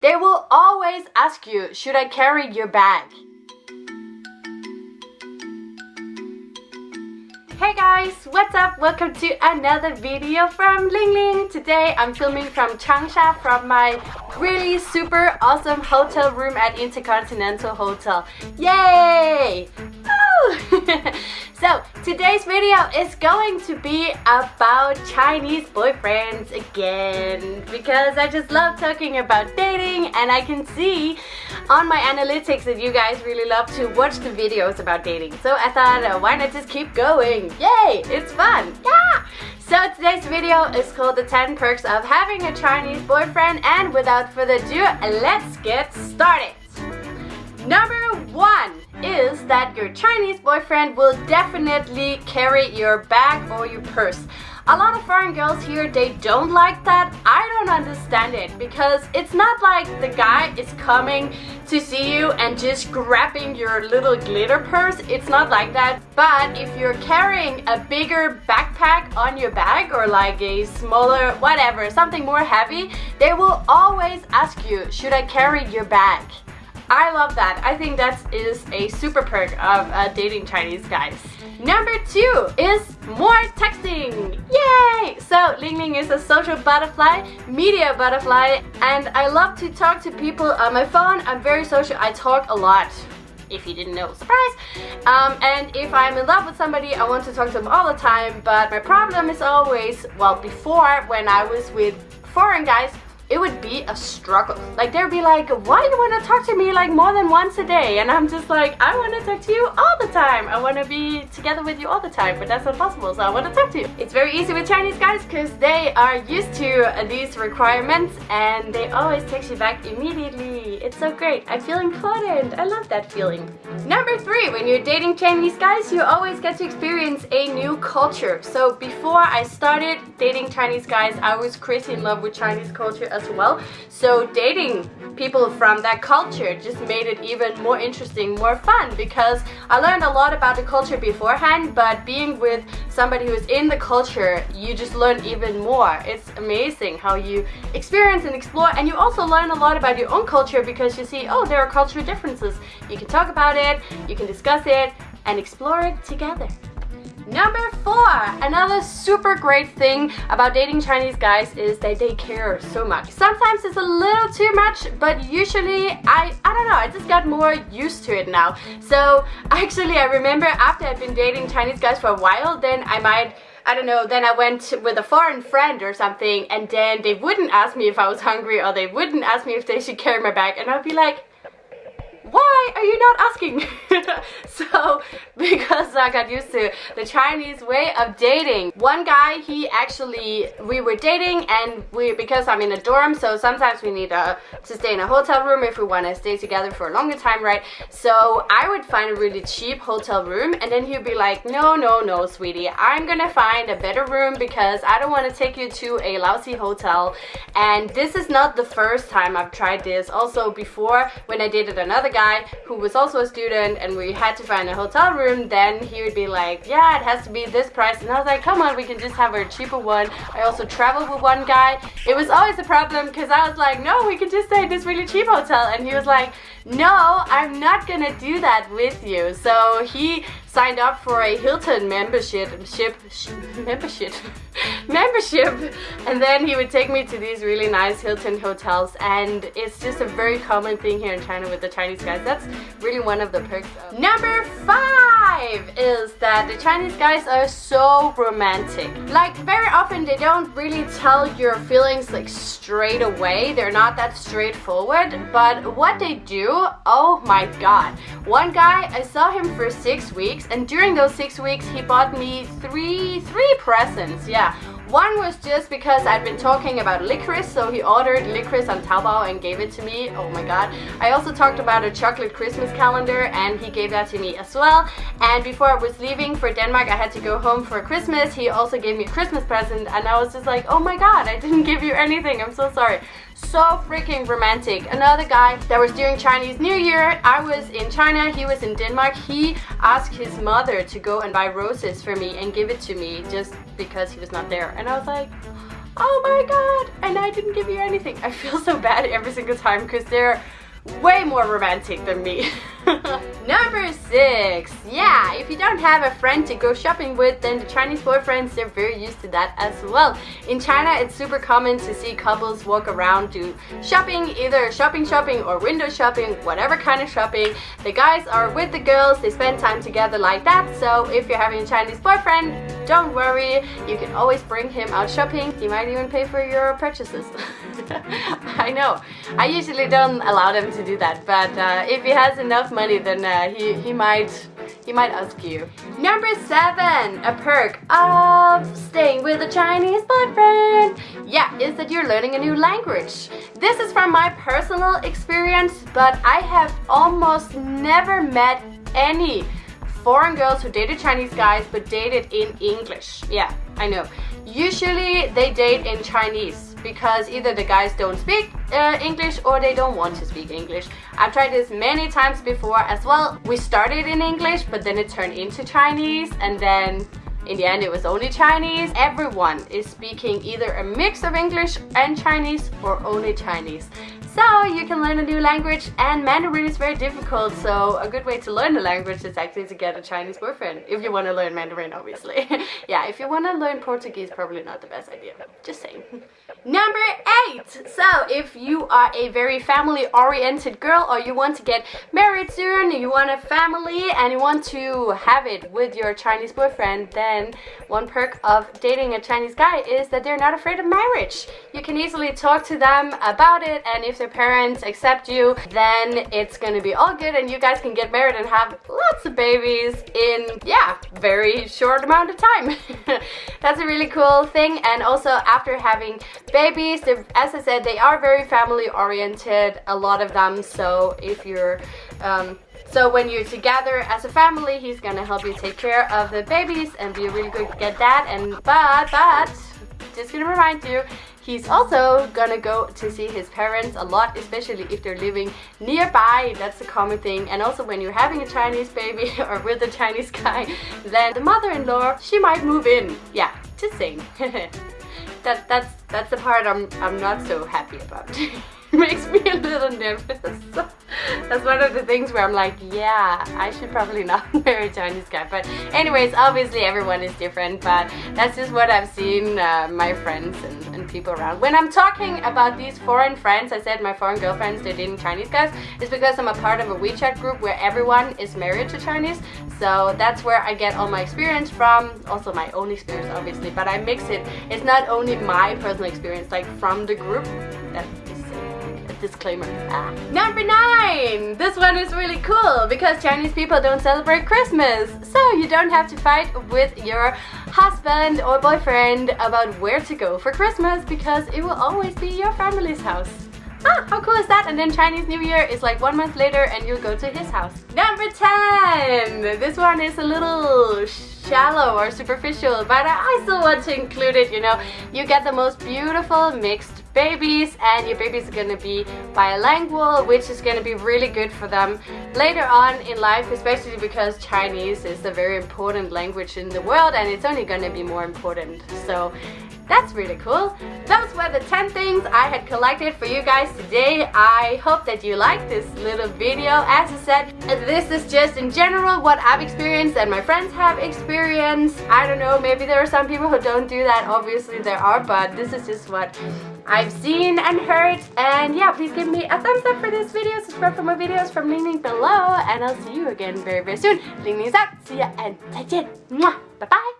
They will always ask you, should I carry your bag? Hey guys, what's up? Welcome to another video from Ling Ling. Today I'm filming from Changsha from my really super awesome hotel room at Intercontinental Hotel. Yay! so today's video is going to be about Chinese boyfriends again because I just love talking about dating and I can see on my analytics that you guys really love to watch the videos about dating. So I thought uh, why not just keep going? Yay! It's fun! Yeah! So today's video is called the 10 perks of having a Chinese boyfriend and without further ado let's get started! Number one is that your Chinese boyfriend will definitely carry your bag or your purse. A lot of foreign girls here, they don't like that. I don't understand it because it's not like the guy is coming to see you and just grabbing your little glitter purse. It's not like that. But if you're carrying a bigger backpack on your bag or like a smaller whatever, something more heavy, they will always ask you, should I carry your bag? I love that. I think that is a super perk of uh, dating Chinese guys. Number two is more texting. Yay! So Ling Ling is a social butterfly, media butterfly, and I love to talk to people on my phone. I'm very social. I talk a lot if you didn't know, surprise! Um, and if I'm in love with somebody, I want to talk to them all the time, but my problem is always, well, before when I was with foreign guys, it would be a struggle. Like they'd be like, why do you want to talk to me like more than once a day? And I'm just like, I want to talk to you all the time. I want to be together with you all the time, but that's not possible, so I want to talk to you. It's very easy with Chinese guys because they are used to these requirements and they always text you back immediately. It's so great. I feel important. I love that feeling. Number three, when you're dating Chinese guys, you always get to experience a new culture. So before I started dating Chinese guys, I was crazy in love with Chinese culture as well. So dating people from that culture just made it even more interesting, more fun because I learned a lot about the culture beforehand, but being with somebody who's in the culture, you just learn even more. It's amazing how you experience and explore and you also learn a lot about your own culture because you see, oh, there are cultural differences. You can talk about it, you can discuss it, and explore it together. Number four, another super great thing about dating Chinese guys is that they care so much. Sometimes it's a little too much, but usually I, I don't know, I just got more used to it now. So actually I remember after I've been dating Chinese guys for a while, then I might I don't know, then I went with a foreign friend or something and then they wouldn't ask me if I was hungry or they wouldn't ask me if they should carry my bag and I'd be like, why are you not asking? so because I got used to the Chinese way of dating. One guy, he actually, we were dating and we, because I'm in a dorm, so sometimes we need uh, to stay in a hotel room if we want to stay together for a longer time, right? So I would find a really cheap hotel room and then he'd be like, no, no, no, sweetie, I'm gonna find a better room because I don't want to take you to a lousy hotel. And this is not the first time I've tried this. Also before, when I dated another guy who was also a student and we had to find a hotel room, room, then he would be like, yeah, it has to be this price. And I was like, come on, we can just have a cheaper one. I also traveled with one guy. It was always a problem because I was like, no, we can just stay at this really cheap hotel. And he was like, no, I'm not gonna do that with you. So he signed up for a Hilton membership, ship, membership, membership, and then he would take me to these really nice Hilton hotels, and it's just a very common thing here in China with the Chinese guys. That's really one of the perks. Of. Number five is that the Chinese guys are so romantic. Like very often they don't really tell your feelings like straight away. They're not that straightforward, but what they do, oh my god. One guy, I saw him for six weeks and during those six weeks he bought me three three presents yeah one was just because I'd been talking about licorice, so he ordered licorice on Taobao and gave it to me. Oh my god. I also talked about a chocolate Christmas calendar and he gave that to me as well. And before I was leaving for Denmark, I had to go home for Christmas. He also gave me a Christmas present and I was just like, oh my god, I didn't give you anything. I'm so sorry so freaking romantic. Another guy that was during Chinese New Year, I was in China, he was in Denmark. He asked his mother to go and buy roses for me and give it to me just because he was not there. And I was like, oh my god, and I didn't give you anything. I feel so bad every single time because they're way more romantic than me. Number six. Yeah, if you don't have a friend to go shopping with, then the Chinese boyfriends, they're very used to that as well. In China, it's super common to see couples walk around do shopping, either shopping shopping or window shopping, whatever kind of shopping. The guys are with the girls, they spend time together like that. So if you're having a Chinese boyfriend, don't worry, you can always bring him out shopping. He might even pay for your purchases. I know. I usually don't allow them to do that, but uh, if he has enough money, then uh, he, he might he might ask you. Number seven, a perk of staying with a Chinese boyfriend. Yeah, is that you're learning a new language. This is from my personal experience, but I have almost never met any foreign girls who dated Chinese guys but dated in English. Yeah, I know. Usually they date in Chinese because either the guys don't speak uh, English or they don't want to speak English. I've tried this many times before as well. We started in English but then it turned into Chinese and then in the end, it was only Chinese. Everyone is speaking either a mix of English and Chinese or only Chinese. So you can learn a new language and Mandarin is very difficult so a good way to learn a language is actually to get a Chinese boyfriend if you want to learn Mandarin obviously. yeah, if you want to learn Portuguese probably not the best idea, just saying. Number eight! So if you are a very family oriented girl or you want to get married soon, you want a family and you want to have it with your Chinese boyfriend then one perk of dating a Chinese guy is that they're not afraid of marriage. You can easily talk to them about it and if their parents accept you, then it's gonna be all good and you guys can get married and have lots of babies in, yeah, very short amount of time. That's a really cool thing and also after having babies, as I said, they are very family oriented, a lot of them, so if you're um, so when you're together as a family, he's gonna help you take care of the babies and be a really good dad. And but but just gonna remind you, he's also gonna go to see his parents a lot, especially if they're living nearby. That's a common thing. And also when you're having a Chinese baby or with a Chinese guy, then the mother-in-law she might move in. Yeah, just saying. that that's that's the part I'm I'm not so happy about. makes me a little nervous. That's one of the things where I'm like, yeah, I should probably not marry a Chinese guy. But anyways, obviously everyone is different, but that's just what I've seen uh, my friends and, and, people around. When I'm talking about these foreign friends, I said my foreign girlfriends, they're dating Chinese guys, it's because I'm a part of a WeChat group where everyone is married to Chinese. So that's where I get all my experience from, also my own experience obviously, but I mix it. It's not only my personal experience, like from the group, that disclaimer. Ah. Number nine! This one is really cool because Chinese people don't celebrate Christmas. So you don't have to fight with your husband or boyfriend about where to go for Christmas because it will always be your family's house. Ah, how cool is that? And then Chinese New Year is like one month later and you'll go to his house. Number 10! This one is a little shallow or superficial, but I still want to include it, you know. You get the most beautiful mixed babies and your babies are going to be bilingual which is going to be really good for them later on in life especially because Chinese is a very important language in the world and it's only going to be more important so that's really cool. Those were the 10 things I had collected for you guys today. I hope that you liked this little video. As I said, this is just in general what I've experienced and my friends have experienced. I don't know, maybe there are some people who don't do that. Obviously there are, but this is just what I've seen and heard. And yeah, please give me a thumbs up for this video. Subscribe for more videos from Ling Ling below. And I'll see you again very, very soon. Ling Ling's out. See ya and 再见. Bye bye.